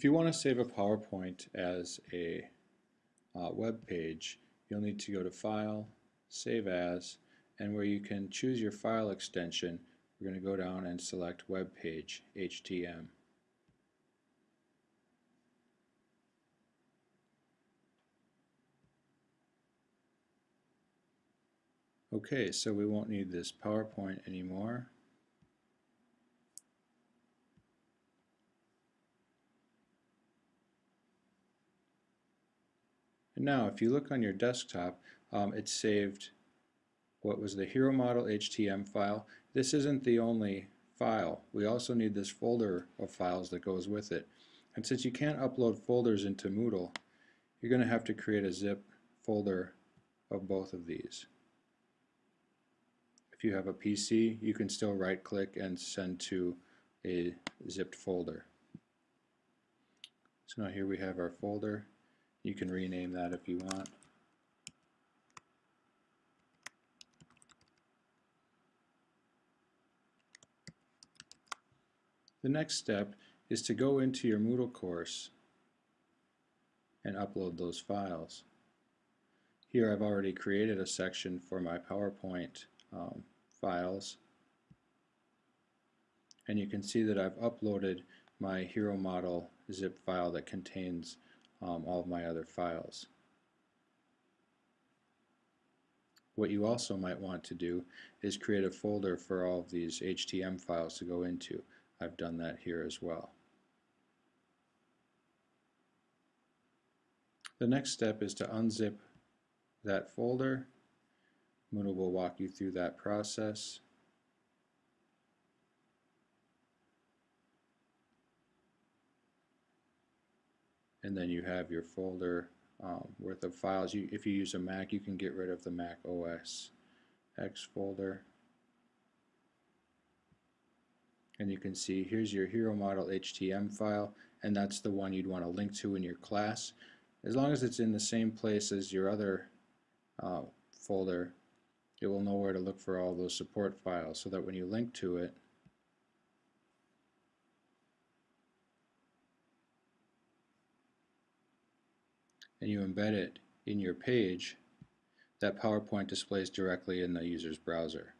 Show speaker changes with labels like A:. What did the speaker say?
A: If you want to save a PowerPoint as a uh, web page, you'll need to go to File, Save As, and where you can choose your file extension, we're going to go down and select Web Page, HTM. Okay, so we won't need this PowerPoint anymore. And now if you look on your desktop, um, saved what was the hero model HTM file. This isn't the only file. We also need this folder of files that goes with it. And since you can't upload folders into Moodle, you're going to have to create a zip folder of both of these. If you have a PC, you can still right click and send to a zipped folder. So now here we have our folder. You can rename that if you want. The next step is to go into your Moodle course and upload those files. Here I've already created a section for my PowerPoint um, files and you can see that I've uploaded my hero model zip file that contains um, all of my other files. What you also might want to do is create a folder for all of these HTM files to go into. I've done that here as well. The next step is to unzip that folder. Moodle will walk you through that process. And then you have your folder um, worth of files. You, if you use a Mac, you can get rid of the Mac OS X folder. And you can see here's your hero model HTM file, and that's the one you'd want to link to in your class. As long as it's in the same place as your other uh, folder, it will know where to look for all those support files so that when you link to it, and you embed it in your page, that PowerPoint displays directly in the user's browser.